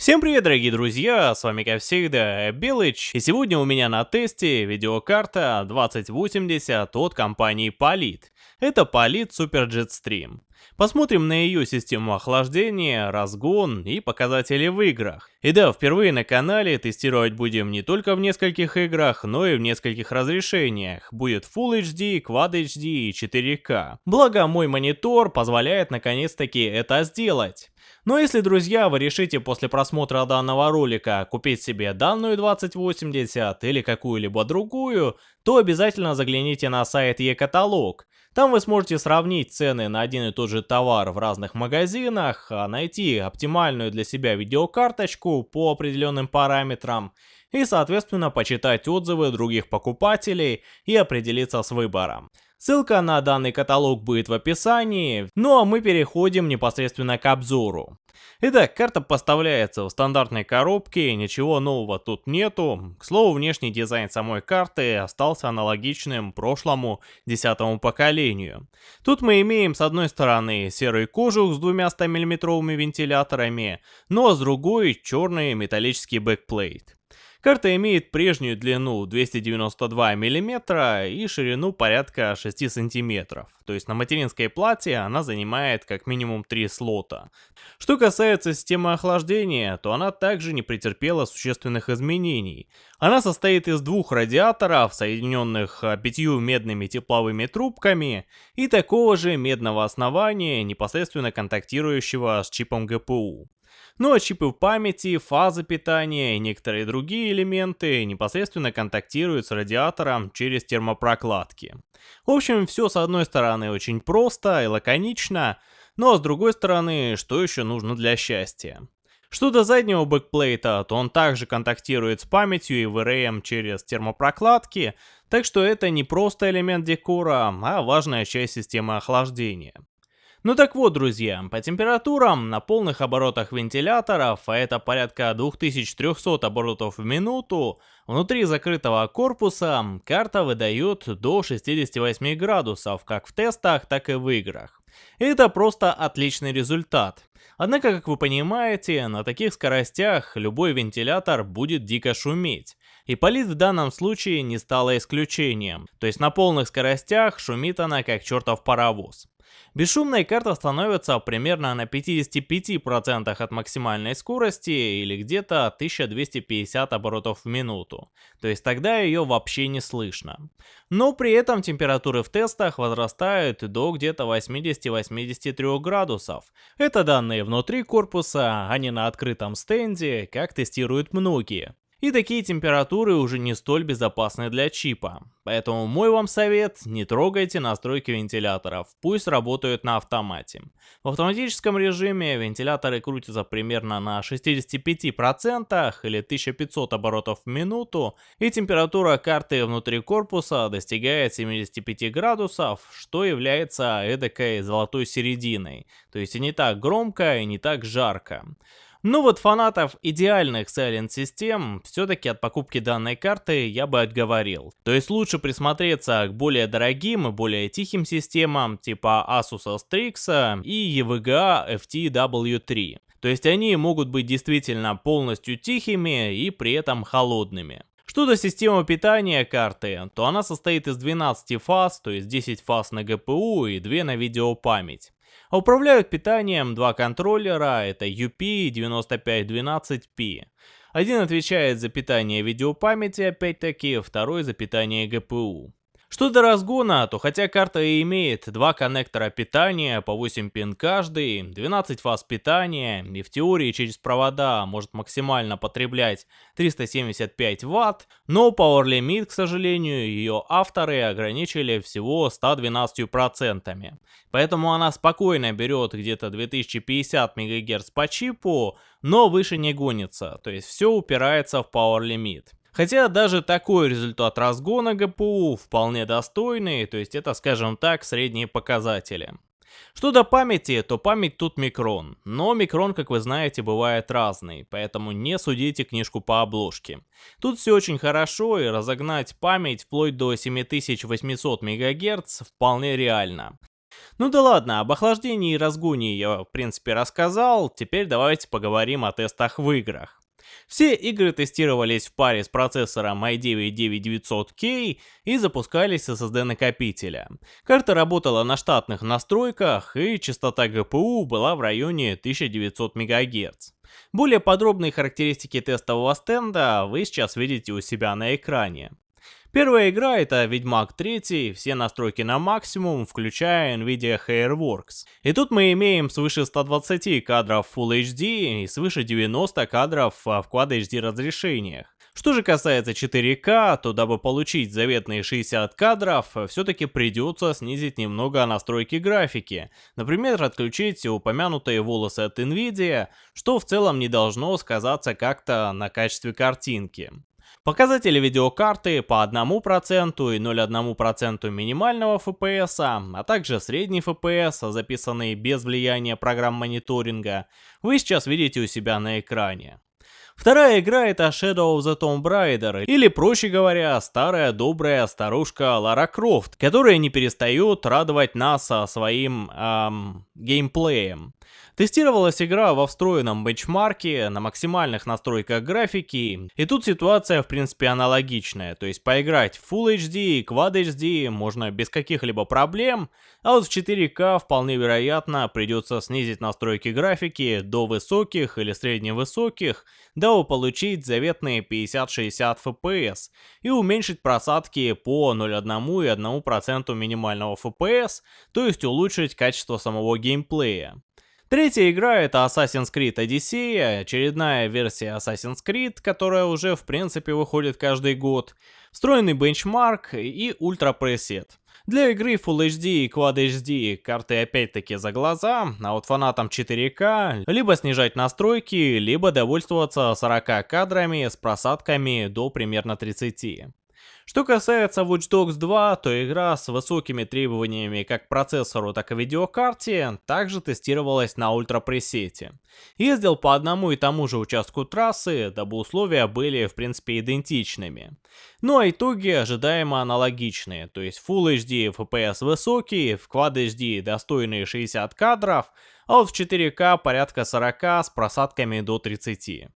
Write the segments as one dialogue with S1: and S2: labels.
S1: Всем привет, дорогие друзья, с вами как всегда Белыч, и сегодня у меня на тесте видеокарта 2080 от компании Polit. Это Polit Super Jetstream. Посмотрим на ее систему охлаждения, разгон и показатели в играх. И да, впервые на канале тестировать будем не только в нескольких играх, но и в нескольких разрешениях. Будет Full HD, Quad HD и 4К. Благо мой монитор позволяет наконец-таки это сделать. Но если, друзья, вы решите после просмотра данного ролика купить себе данную 2080 или какую-либо другую, то обязательно загляните на сайт e-каталог. Там вы сможете сравнить цены на один и тот же товар в разных магазинах, а найти оптимальную для себя видеокарточку по определенным параметрам и, соответственно, почитать отзывы других покупателей и определиться с выбором. Ссылка на данный каталог будет в описании, ну а мы переходим непосредственно к обзору. Итак, карта поставляется в стандартной коробке, ничего нового тут нету. К слову, внешний дизайн самой карты остался аналогичным прошлому десятому поколению. Тут мы имеем с одной стороны серый кожух с двумя 100 миллиметровыми вентиляторами, а с другой черный металлический бэкплейт. Карта имеет прежнюю длину 292 мм и ширину порядка 6 см. То есть на материнской плате она занимает как минимум 3 слота. Что касается системы охлаждения, то она также не претерпела существенных изменений. Она состоит из двух радиаторов, соединенных а, пятью медными тепловыми трубками, и такого же медного основания, непосредственно контактирующего с чипом GPU. Ну а чипы памяти, фазы питания и некоторые другие элементы непосредственно контактируют с радиатором через термопрокладки. В общем, все с одной стороны очень просто и лаконично, но с другой стороны, что еще нужно для счастья? Что до заднего бэкплейта, то он также контактирует с памятью и VRM через термопрокладки, так что это не просто элемент декора, а важная часть системы охлаждения. Ну так вот, друзья, по температурам на полных оборотах вентиляторов, а это порядка 2300 оборотов в минуту, внутри закрытого корпуса карта выдает до 68 градусов, как в тестах, так и в играх. Это просто отличный результат. Однако, как вы понимаете, на таких скоростях любой вентилятор будет дико шуметь. И полит в данном случае не стало исключением. То есть на полных скоростях шумит она как чертов паровоз. Бесшумная карта становится примерно на 55% от максимальной скорости или где-то 1250 оборотов в минуту, то есть тогда ее вообще не слышно. Но при этом температуры в тестах возрастают до где-то 80-83 градусов. Это данные внутри корпуса, а не на открытом стенде, как тестируют многие. И такие температуры уже не столь безопасны для чипа. Поэтому мой вам совет, не трогайте настройки вентиляторов, пусть работают на автомате. В автоматическом режиме вентиляторы крутятся примерно на 65% или 1500 оборотов в минуту, и температура карты внутри корпуса достигает 75 градусов, что является эдакой золотой серединой, то есть и не так громко, и не так жарко. Ну вот фанатов идеальных Silent систем все-таки от покупки данной карты я бы отговорил. То есть лучше присмотреться к более дорогим и более тихим системам типа Asus Strix и EVGA FTW3. То есть они могут быть действительно полностью тихими и при этом холодными. Что до системы питания карты, то она состоит из 12 фаз, то есть 10 фаз на GPU и 2 на видеопамять. А управляют питанием два контроллера, это UP9512P. Один отвечает за питание видеопамяти, опять-таки, второй за питание GPU. Что до разгона, то хотя карта и имеет два коннектора питания по 8 пин каждый, 12 фаз питания и в теории через провода может максимально потреблять 375 Вт, но Power Limit, к сожалению, ее авторы ограничили всего 112%. Поэтому она спокойно берет где-то 2050 МГц по чипу, но выше не гонится, то есть все упирается в Power Limit. Хотя даже такой результат разгона ГПУ вполне достойный, то есть это, скажем так, средние показатели. Что до памяти, то память тут микрон, но микрон, как вы знаете, бывает разный, поэтому не судите книжку по обложке. Тут все очень хорошо и разогнать память вплоть до 7800 МГц вполне реально. Ну да ладно, об охлаждении и разгоне я в принципе рассказал, теперь давайте поговорим о тестах в играх. Все игры тестировались в паре с процессором i9-9900K и запускались с SSD накопителя. Карта работала на штатных настройках и частота GPU была в районе 1900 МГц. Более подробные характеристики тестового стенда вы сейчас видите у себя на экране. Первая игра это Ведьмак 3, все настройки на максимум, включая Nvidia Hairworks. И тут мы имеем свыше 120 кадров Full HD и свыше 90 кадров в Quad HD разрешениях. Что же касается 4К, то дабы получить заветные 60 кадров, все-таки придется снизить немного настройки графики. Например, отключить упомянутые волосы от Nvidia, что в целом не должно сказаться как-то на качестве картинки. Показатели видеокарты по 1% и 0,1% минимального FPS, а также средний FPS, записанные без влияния программ мониторинга, вы сейчас видите у себя на экране. Вторая игра это Shadow of the Tomb Raider, или проще говоря, старая добрая старушка Лара Крофт, которая не перестает радовать нас своим эм, геймплеем. Тестировалась игра во встроенном бенчмарке, на максимальных настройках графики, и тут ситуация в принципе аналогичная, то есть поиграть в Full HD и Quad HD можно без каких-либо проблем, а вот в 4К вполне вероятно придется снизить настройки графики до высоких или средневысоких, дабы получить заветные 50-60 FPS и уменьшить просадки по 0,1 и 1% минимального FPS, то есть улучшить качество самого геймплея. Третья игра это Assassin's Creed Odyssey, очередная версия Assassin's Creed, которая уже в принципе выходит каждый год, встроенный бенчмарк и ультра пресет. Для игры Full HD и Quad HD карты опять-таки за глаза, а вот фанатам 4К либо снижать настройки, либо довольствоваться 40 кадрами с просадками до примерно 30. Что касается Watch Dogs 2, то игра с высокими требованиями как к процессору, так и видеокарте также тестировалась на ультрапресете. Ездил по одному и тому же участку трассы, дабы условия были в принципе идентичными. Ну а итоги ожидаемо аналогичные, то есть Full HD FPS высокий, в Quad HD достойные 60 кадров, а вот в 4К порядка 40 с просадками до 30.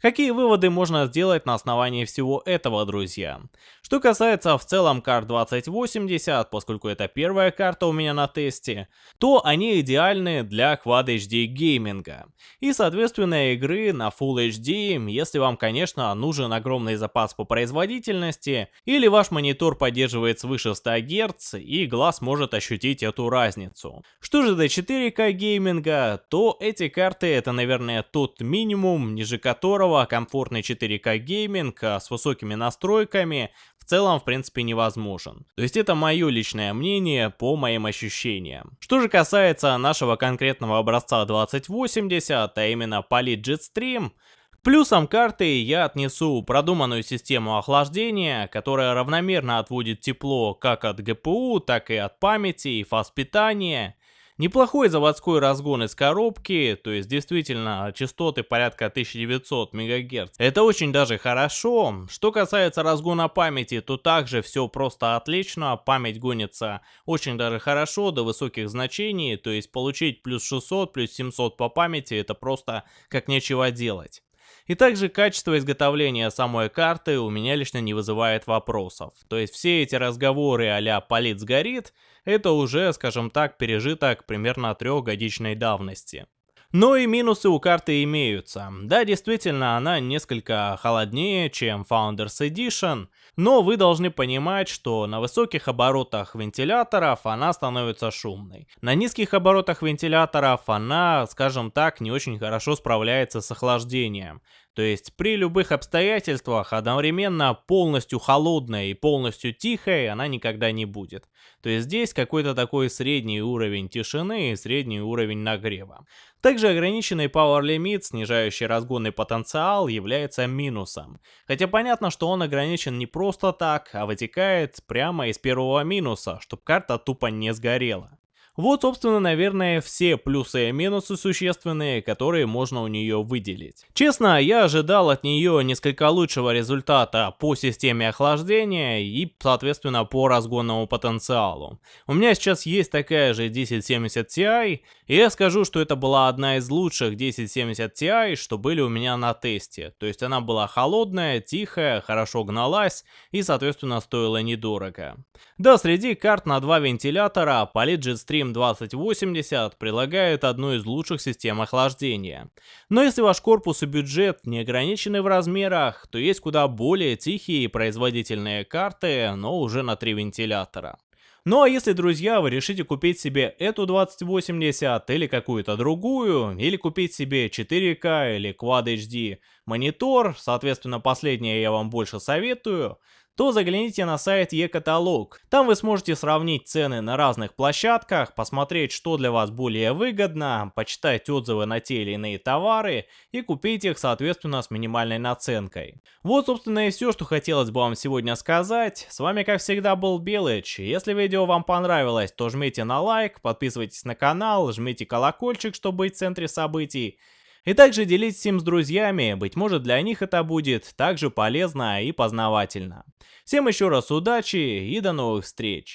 S1: Какие выводы можно сделать на основании всего этого, друзья? Что касается в целом карт 2080, поскольку это первая карта у меня на тесте, то они идеальны для Quad HD гейминга. И соответственно игры на Full HD, если вам конечно нужен огромный запас по производительности, или ваш монитор поддерживает свыше 100 Гц и глаз может ощутить эту разницу. Что же до 4К гейминга, то эти карты это наверное тот минимум, ниже которого которого комфортный 4К гейминг а, с высокими настройками в целом, в принципе, невозможен. То есть это мое личное мнение по моим ощущениям. Что же касается нашего конкретного образца 2080, а именно Poly Jetstream, к плюсам карты я отнесу продуманную систему охлаждения, которая равномерно отводит тепло как от GPU, так и от памяти и фаз питания, Неплохой заводской разгон из коробки, то есть действительно частоты порядка 1900 МГц. Это очень даже хорошо. Что касается разгона памяти, то также все просто отлично. Память гонится очень даже хорошо до высоких значений, то есть получить плюс 600, плюс 700 по памяти это просто как нечего делать. И также качество изготовления самой карты у меня лично не вызывает вопросов. То есть все эти разговоры а-ля «палит сгорит» это уже, скажем так, пережиток примерно трехгодичной давности. Но и минусы у карты имеются. Да, действительно, она несколько холоднее, чем Founders Edition, но вы должны понимать, что на высоких оборотах вентиляторов она становится шумной. На низких оборотах вентиляторов она, скажем так, не очень хорошо справляется с охлаждением. То есть при любых обстоятельствах одновременно полностью холодная и полностью тихая она никогда не будет. То есть здесь какой-то такой средний уровень тишины и средний уровень нагрева. Также ограниченный Power Limit, снижающий разгонный потенциал, является минусом. Хотя понятно, что он ограничен не просто так, а вытекает прямо из первого минуса, чтобы карта тупо не сгорела. Вот, собственно, наверное, все плюсы и минусы существенные, которые можно у нее выделить. Честно, я ожидал от нее несколько лучшего результата по системе охлаждения и, соответственно, по разгонному потенциалу. У меня сейчас есть такая же 1070 Ti, и я скажу, что это была одна из лучших 1070 Ti, что были у меня на тесте. То есть она была холодная, тихая, хорошо гналась и, соответственно, стоила недорого. Да, среди карт на два вентилятора Polit Jetstream 2080 прилагает одну из лучших систем охлаждения. Но если ваш корпус и бюджет не ограничены в размерах, то есть куда более тихие и производительные карты, но уже на три вентилятора. Ну а если, друзья, вы решите купить себе эту 2080 или какую-то другую, или купить себе 4К или Quad HD монитор, соответственно последнее я вам больше советую, то загляните на сайт e-каталог. Там вы сможете сравнить цены на разных площадках, посмотреть, что для вас более выгодно, почитать отзывы на те или иные товары и купить их, соответственно, с минимальной наценкой. Вот, собственно, и все, что хотелось бы вам сегодня сказать. С вами, как всегда, был Белыч. Если видео вам понравилось, то жмите на лайк, подписывайтесь на канал, жмите колокольчик, чтобы быть в центре событий. И также делитесь им с друзьями, быть может для них это будет также полезно и познавательно. Всем еще раз удачи и до новых встреч!